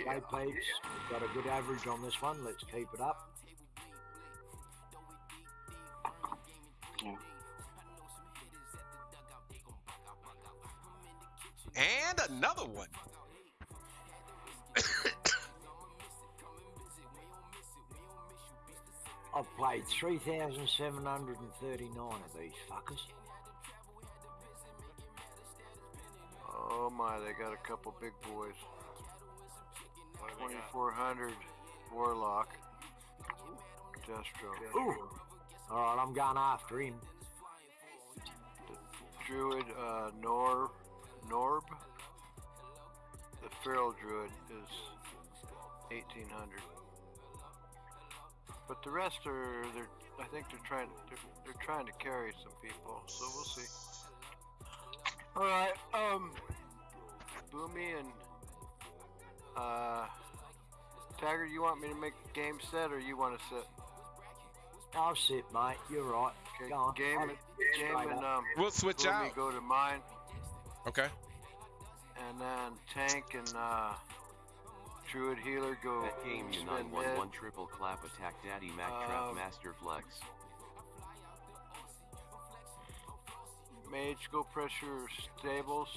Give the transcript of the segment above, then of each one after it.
Okay, peeps. We've got a good average on this one. Let's keep it up. Yeah. And another one. I've played 3,739 of these fuckers. Oh my, they got a couple big boys. 2400 Warlock. Destro. Ooh. All right, I'm going after him. Druid uh, Nor Norb. The Feral Druid is 1800. But the rest are they're I think they're trying they're, they're trying to carry some people, so we'll see. All right, um, Boomy and Tiger, you want me to make a game set or you want to sit? I'll sit, mate. You're right. Okay, Go on. game, I'll- game and um, We'll switch Boomy out. go to mine, Okay. and then Tank and uh, Druid Healer go That game you spin 911 triple clap attack daddy Mac trap Um, master flex. Mage go pressure stables,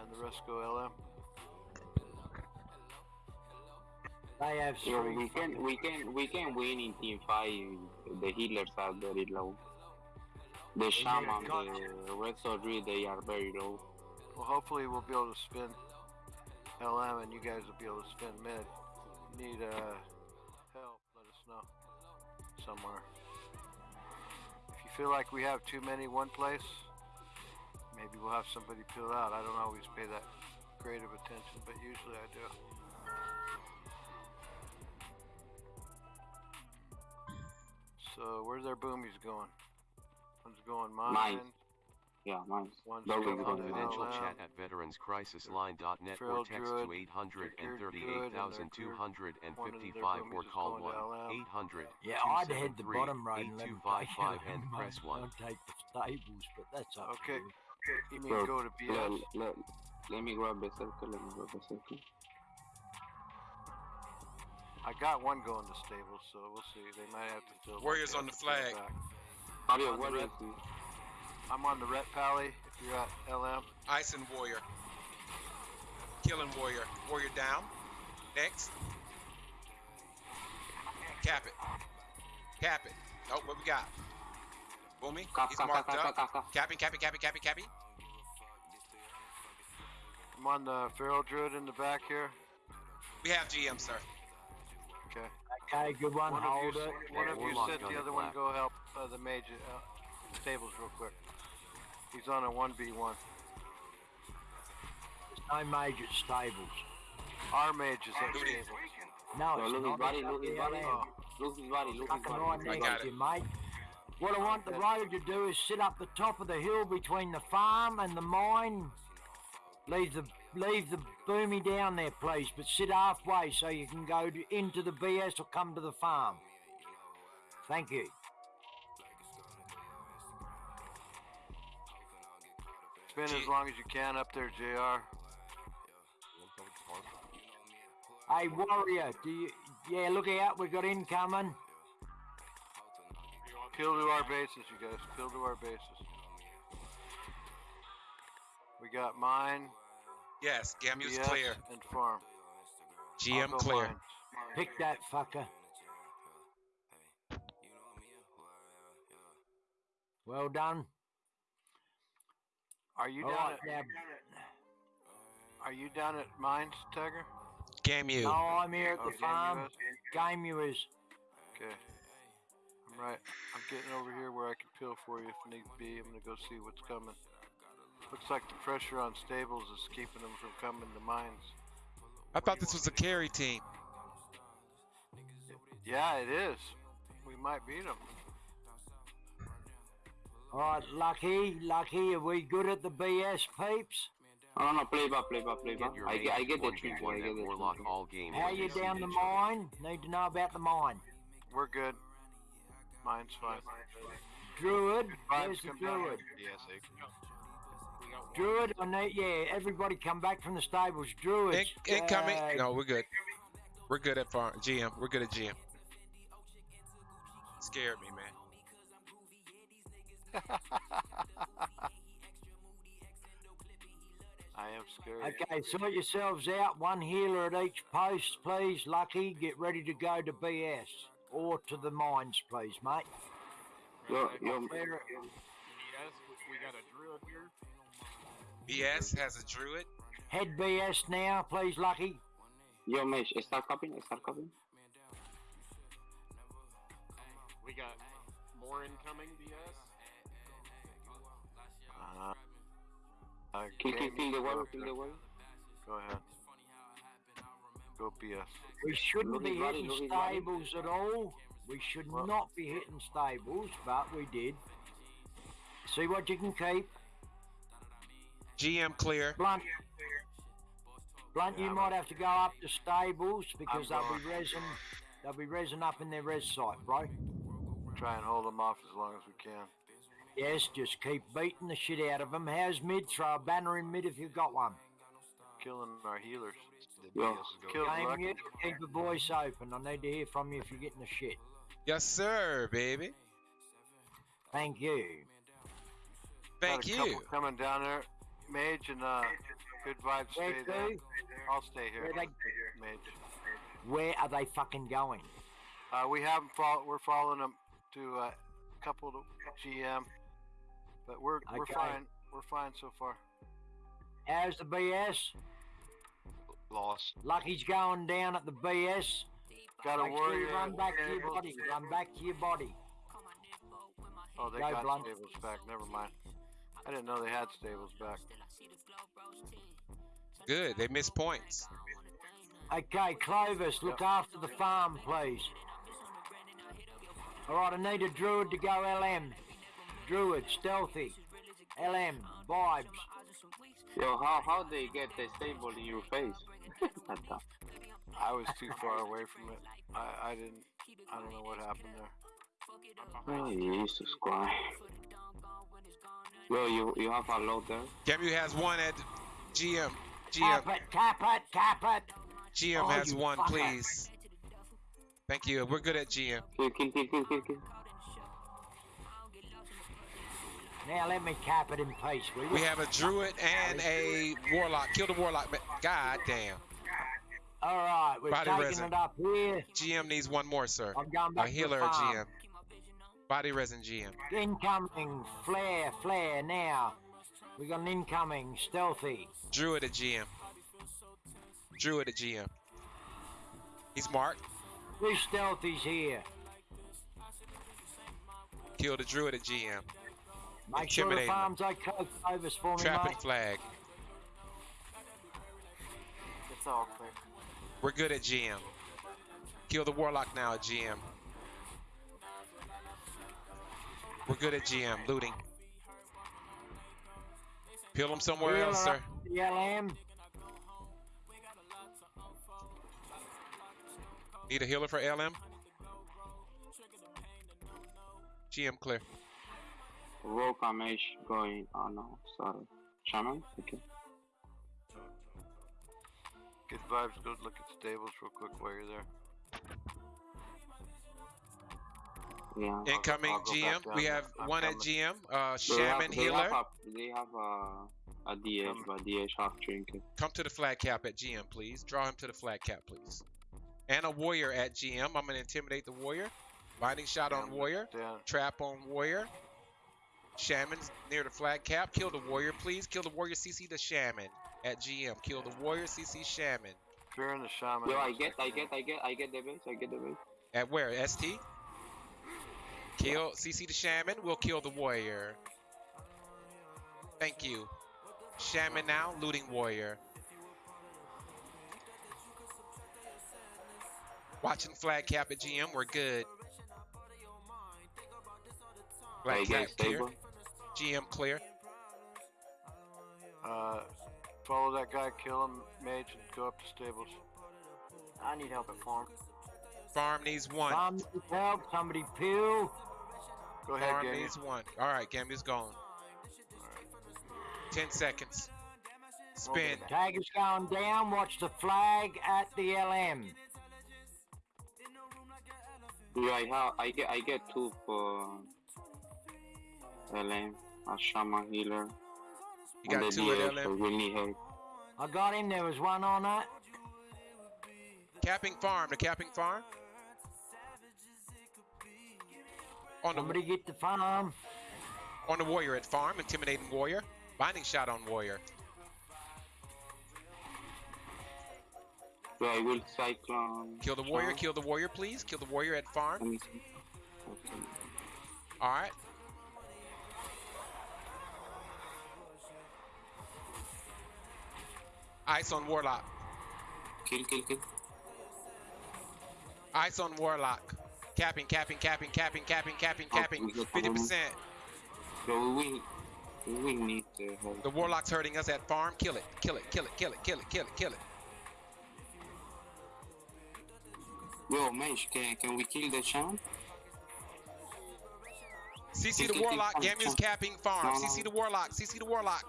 and the rest go LM. They have Yeah, three. we can fucking- we can we can win in team five. The healers are very low. The shaman, the red soldier, they are very low. Well, hopefully we'll be able to spin LM, and you guys will be able to spin mid. Need uh, help? Let us know somewhere. If you feel like we have too many one place, maybe we'll have somebody peel out. I don't always pay that great of attention, but usually I do. So where's our boomies going? One's going mine. Mine. Yeah, nice. One's Those going are on good. Confidential LM. chat at veteranscrisisline.net Feral or text Druid, to 838,255 or call 1 boomies is going to LM. 800 Yeah, I'd head the bottom road and let 'em take 8255 it. and press 1. I'll take the stables, but that's up Okay. to you. You mean Bro, go to BS? Let, let, let me grab the circle. Let me grab the circle. I got one going to stable, so we'll see. They might have to fill. Warriors on the to fill flag. back. Mario, On the what red- I'm on the Ret Pally. If you're at LM, Ice and Warrior. Killing Warrior. Warrior down. Next. Cap it. Cap it. Oh, what we got? Boomy. He's cap, cap, marked cap, up. cap, cap. Capping, capping, capping, capping, capping. I'm on the Feral Druid in the back here. We have GM, sir. Okay. Okay, good one. One of Hold you, it. s- one of you Warlock sit. The other one go help uh, the mage uh, stables real quick. He's on a one v one. No major stables. Our mage is at Who did- stables. No, Yo, it's look his not. body, It's look up his the body. LM. Look his body, look his body. I got it. mate. What I want the road to do is sit up the top of the hill between the farm and the mine. Leave the leave the boomy down there, please, but sit halfway so you can go to, into the BS or come to the farm. Thank you. Spend as long as you can up there, Jr. Hey, warrior, do you? Yeah, look out, we've got incoming. Peel to our bases, you guys. Peel to our bases. We got mine, Yes, Gamu's BS, clear. and farm. GM clear. mine. Pick that fucker. Well done. Are you All down right, at now, Are you down at mines, Tiger? Gamu. no, I'm here at Oh, the Game farm. US? Game you is. Okay. I'm right. I'm getting over here where I can peel for you if need be. I'm gonna go see what's coming. Looks like the pressure on stables is keeping them from coming to mines. I thought this was a carry team. Yeah, it is. We might beat them. All right, Lucky, Lucky, are we good at the BS, peeps? No, no, no, play back, play back, play back. Get I get, I get the mage trick, I get the Warlock trick. all game. How you down the each other. mine? Need to know about the mine. We're good. Mine's fine. Druid, where's the come down. druid? Yes, Druid, I need, yeah, everybody come back from the stables. Druid. In, incoming. uh, No, we're good. We're good at farm. GM. We're good at GM. Scared me, man. I am scared. Okay, sort yourselves out. One healer at each post, please. Lucky, get ready to go to BS or to the mines, please, mate. Yo, yo, Clear- BS has a druid. Head BS now, please, Lucky. yo, Mesh, start copying, start copying. We got more incoming BS. Uh, uh, Kill, kill, Game, kill the you wall, go kill the wall. Go ahead. Go BS. We shouldn't Look be his hitting look his body. stables at all. We should Well- not be hitting stables, but we did. See what you can keep. GM clear. Blunt. Blunt, you might have to go up to stables because they'll be resin. They'll be resin up in their res site, bro. Try and hold them off as long as we can. Yes, just keep beating the shit out of them. How's mid? Throw a banner in mid if you've got one. Killing our healers. Yo, Kill Game Lucky. you, keep the voice open. I need to hear from you if you're getting the shit. Yes, sir, baby. Thank you. Thank Got a couple you. coming down there. Mage and uh, good vibes. Where Stay there. to? I'll stay here. Where they, Mage. where are they fucking going? Uh, we haven't follow. We're following them to uh, a couple to GM, but we're we're Okay. fine. We're fine so far. How's the BS? Lost. Lucky's going down at the BS. Got a Make sure you warrior. run back to your stable. body. Run back to your body. Oh, they Go, got Blunt. stables back. Never mind. I didn't know they had stables back. Good. They missed points. Okay, Clovis, look after the farm, please. All right, I need a druid to go LM. Druid, stealthy. LM, vibes. yo, how how they get the stable in your face? I was too far away from it. I, I didn't. I don't know what happened there. oh, Jesus Christ. Yo, you you have a load there? Gamu has one at GM. GM. Cap it, cap it, cap it. GM Oh, has one, fucker. please. Thank you. We're good at GM. Kill, kill, kill, kill, kill, kill. Now let me cap it in peace, will you? We have a druid and a warlock. Kill the warlock. God damn. All right, we're Body taking resin. it up here. GM needs one more, sir. I'm going A back to healer the at farm. GM. Body resin GM. Incoming, flare, flare, now. We got an incoming, stealthy. Druid at GM. Druid at GM. He's marked. Three stealthies here. Kill the druid at GM. Make sure the Intimidating them. farm's okay, Clovis, for me, Trap mate. flag. It's all clear. We're good at GM. Kill the warlock now at GM. We're good at GM. Looting. Peel him somewhere Healer else, sir. up LM. Need a healer for LM? GM clear. Rogue Amesh going. Oh no, sorry. Shaman? Okay. Good vibes. Go look at stables real quick while you're there. Yeah. Incoming I'll go back GM. We have I'm one at. GM. Uh, They have- Shaman they healer. Have a, they have a, a DH, Come. but DH half trinket. Come to the flag cap at GM, please. Draw him to the flag cap, please. And a warrior at GM. I'm gonna intimidate the warrior. Binding shot on warrior. Down. Trap on warrior. Shaman's near the flag cap. Kill the warrior, please. Kill the warrior. CC the shaman at GM. Kill the warrior. CC shaman. Fearing the shaman. Yo, I get, I get, I get, I get the base, I get the base. At where? ST. Kill CC the shaman. We'll kill the warrior. Thank you. Shaman now. Looting warrior. Watching flag cap at GM. We're good. Flag cap clear. GM clear. Uh, follow that guy, kill him, mage, and go up to stables. I need help at farm. Farm needs one. Farm needs help. Somebody peel. Go ahead, Farm Gamey. needs one. All right, Gammy's gone. 10 seconds. Spin. Tag is going down. Watch the flag at the LM. Yeah, I have. I get. I get two for LM, a shaman healer. You got two at LM. we need help. I got him. There was one on that. Capping farm. The capping farm. On the Somebody get the farm. on the warrior at farm. Intimidating warrior. Binding shot on warrior. Yeah, I will cyclone. Kill the warrior. Kill the warrior, please. Kill the warrior at farm. Let me see. Okay. All right. Ice on warlock. Kill, kill, kill. Ice on warlock. Capping, capping, capping, capping, capping, capping, Oh, capping. Fifty percent. So we. We need uh, help. The warlock's hurting us at farm. Kill it. Kill it. Kill it. Kill it. Kill it. Kill it. Kill it. Yo, Mesh, can can we kill the shaman? CC the warlock. Gamu's capping farm. CC the warlock. CC the warlock.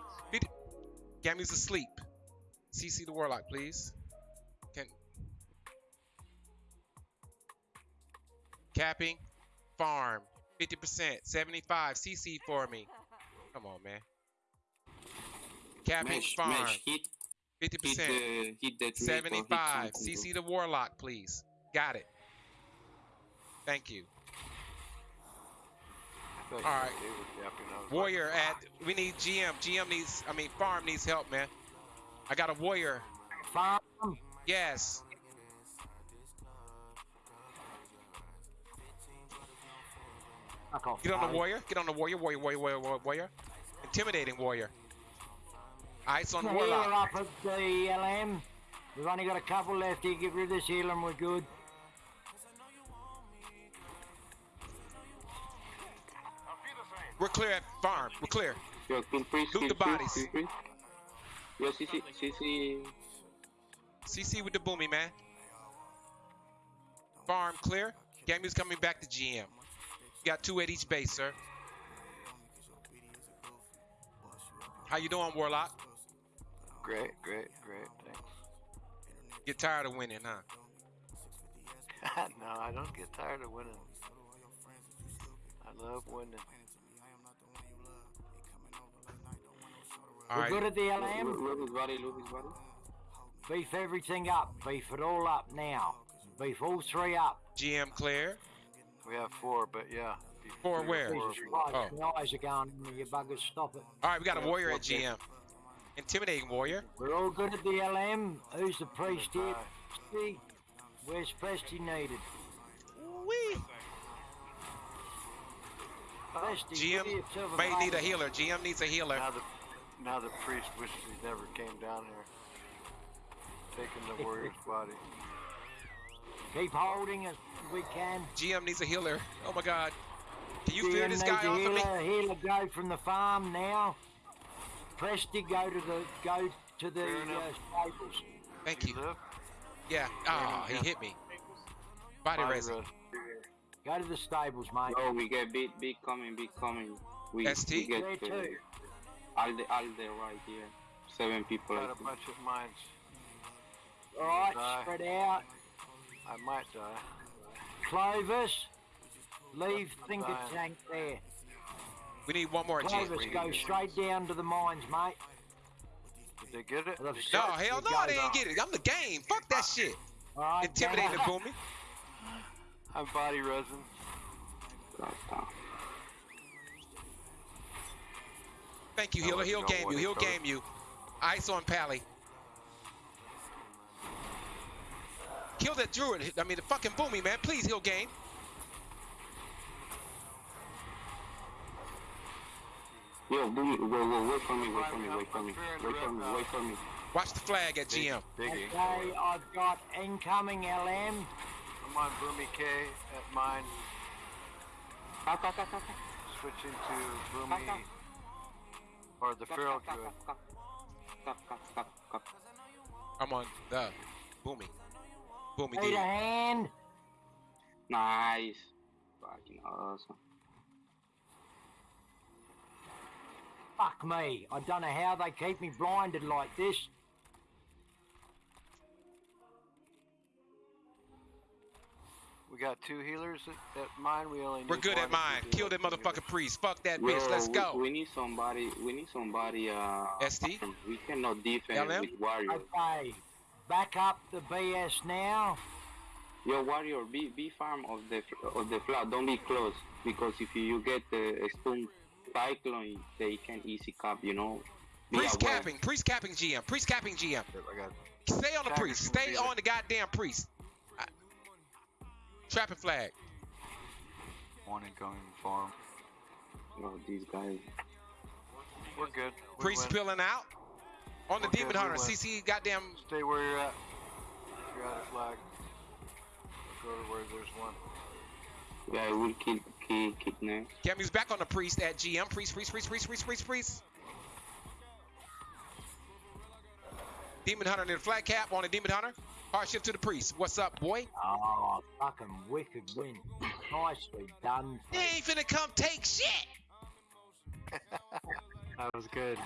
Gamu's asleep. CC the warlock, please. Capping farm. 50%, 75. CC for me. Come on, man. Capping Mesh, farm. Mesh, hit, hit 50%. the hit the tree. or hit 75. CC the warlock, please. Got it. Thank you. All right. Warrior at we need GM. GM needs I mean farm needs help, man. I got a warrior. Farm. Yes. Fuck off. Get on the warrior. Get on the warrior. Warrior, warrior, warrior, warrior, warrior. Intimidating warrior. Ice on Healer warlock. up at the LM. We've only got a couple left here. Get rid of this healer and we're good. We're clear at farm. We're clear. Yo, kill priest, Loot kill the bodies. kill priest. Yo, CC, CC. CC with the boomy, man. Farm clear. Gamu's coming back to GM. Got two at each base, sir. How you doing, Warlock? Great, great, great. Thanks. Get tired of winning, huh? no, I don't get tired of winning. I love winning. All we're good at the Loot, LM. loot his body, loot body. Beef everything up. Beef it all up now. Beef all three up. GM clear. We have four, but yeah. be- Four where? four Jesus if we- Christ, Oh. my eyes are going. You buggers, stop it. All right, we got a warrior at. GM. Intimidating warrior. We're all good at the LM. Who's the priest here? Bye. Presty? Where's Presty needed? Wee. Presty, GM may need a healer. GM needs a healer. Now the now the priest wishes he never came down here. Taking the warrior's body. Keep holding as we can. GM needs a healer. Oh my God. Can you fear GM this guy a off of me? healer. Healer go from the farm now. Presty go to the go to the uh, stables. Thank you. Yeah. Ah, he hit me. Body Body resin. rest. Go to the stables, mate. Oh, we get big, big coming, big coming. We, ST? we get There uh, too. Alde, Alde right here. Seven people. Got a bunch of mines. All right, Die. spread out. I might die. Clovis, leave Thinker Dying. Tank there. We need one more GM. Clovis, go straight down to the mines, mate. Did they get it? Well, I've No, shot hell you no, they guys ain't off. get it. I'm the game. Fuck that shit. All right, Intimidating down. boomy. I'm body resin. Thank you, I healer. wouldn't He'll game you. it He'll game you. Ice on Pally. Kill that druid. I mean, the fucking boomy, man. Please, he'll game. Yo, boom, wait, wait, wait for me, wait for me, I'm- wait for I'm me, fearing wait for me, wait for me. Watch the flag at GM. Biggie. Okay, I've got incoming LM. I'm on Boomy K at mine. Cut, cut, cut, cut, cut. Switching to Boomy or the Cut, Feral Druid. I'm on the boomy. Boomy Need a D. hand. Nice. Fucking awesome. Fuck me. I don't know how they keep me blinded like this. We got two healers at, at mine. We only need We're good at mine. Kill that have motherfucking healers. priest. Fuck that Yo, bitch. Let's we- go. We, need somebody. We need somebody. Uh, SD? We cannot defend LM? with warriors. Okay. Back up the BS now. Yo, warrior, be be farm of the of the flat. Don't be close because if you, you get the stun cyclone, they can easy cap. You know. Be Priest aware. capping. Priest capping GM. Priest capping GM. Yep, I got Stay on the priest. Stay on the goddamn priest. I- Trapping flag. One incoming farm. Oh, these guys. We're good. We Priest win. peeling out. On the Okay, demon hunter. win. CC goddamn. Stay where you're at. You're out of flag. Go to where there's one. Yeah, I keep, kill kill kidnap. Cammy's back on the priest at GM. Priest, priest, priest, priest, priest, priest, priest. Demon hunter near the flat cap on the demon hunter. Hardship to the priest. What's up, boy? Oh, fucking wicked win. Nicely done. You ain't finna come take shit. That was good.